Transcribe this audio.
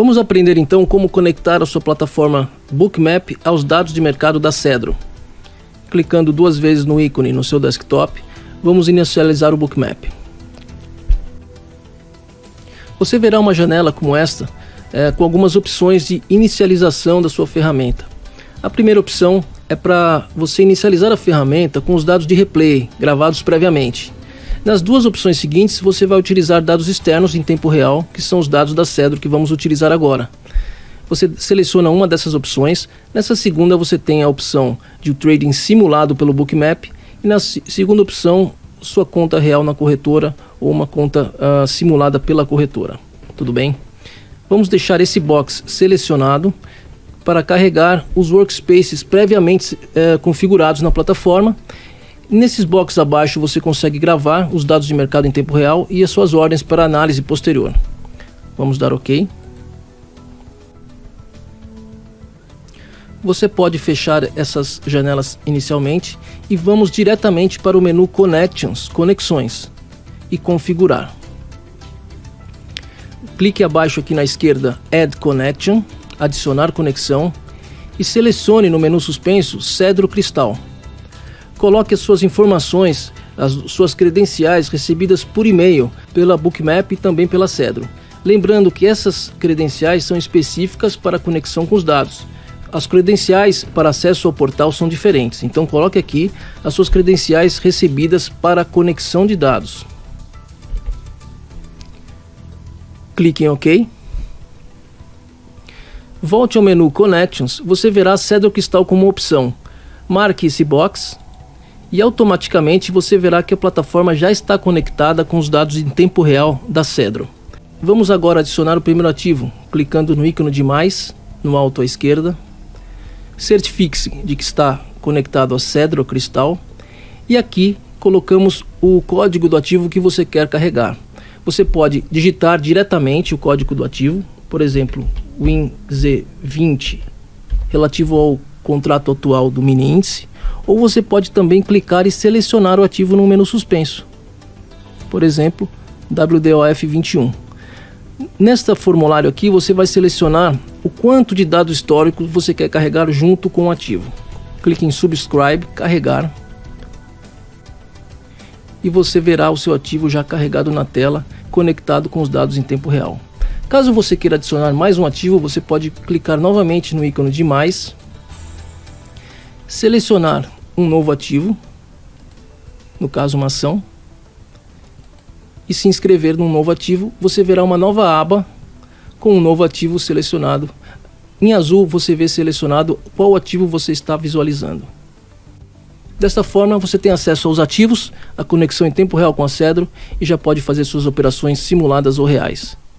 Vamos aprender então como conectar a sua plataforma Bookmap aos dados de mercado da Cedro. Clicando duas vezes no ícone no seu desktop, vamos inicializar o Bookmap. Você verá uma janela como esta é, com algumas opções de inicialização da sua ferramenta. A primeira opção é para você inicializar a ferramenta com os dados de replay gravados previamente. Nas duas opções seguintes, você vai utilizar dados externos em tempo real, que são os dados da Cedro que vamos utilizar agora. Você seleciona uma dessas opções. Nessa segunda, você tem a opção de trading simulado pelo Bookmap. E na segunda opção, sua conta real na corretora ou uma conta uh, simulada pela corretora. Tudo bem? Vamos deixar esse box selecionado para carregar os workspaces previamente uh, configurados na plataforma. Nesses boxes abaixo você consegue gravar os dados de mercado em tempo real e as suas ordens para análise posterior. Vamos dar OK. Você pode fechar essas janelas inicialmente e vamos diretamente para o menu Connections, Conexões e configurar. Clique abaixo aqui na esquerda Add Connection, adicionar conexão e selecione no menu suspenso Cedro Cristal. Coloque as suas informações, as suas credenciais recebidas por e-mail pela Bookmap e também pela Cedro. Lembrando que essas credenciais são específicas para conexão com os dados as credenciais para acesso ao portal são diferentes, então coloque aqui as suas credenciais recebidas para conexão de dados. Clique em OK. Volte ao menu Connections, você verá Cedro Crystal como opção. Marque esse box e automaticamente você verá que a plataforma já está conectada com os dados em tempo real da Cedro. Vamos agora adicionar o primeiro ativo, clicando no ícone de mais, no alto à esquerda, certifique-se de que está conectado a Cedro Cristal e aqui colocamos o código do ativo que você quer carregar. Você pode digitar diretamente o código do ativo, por exemplo, WinZ20 relativo ao contrato atual do mini índice, ou você pode também clicar e selecionar o ativo no menu suspenso. Por exemplo, WDOF21. Nesta formulário aqui você vai selecionar o quanto de dados históricos você quer carregar junto com o ativo. Clique em Subscribe, carregar. E você verá o seu ativo já carregado na tela, conectado com os dados em tempo real. Caso você queira adicionar mais um ativo, você pode clicar novamente no ícone de mais, selecionar um novo ativo, no caso uma ação, e se inscrever num novo ativo, você verá uma nova aba com um novo ativo selecionado. Em azul você vê selecionado qual ativo você está visualizando. Desta forma você tem acesso aos ativos, a conexão em tempo real com a Cedro e já pode fazer suas operações simuladas ou reais.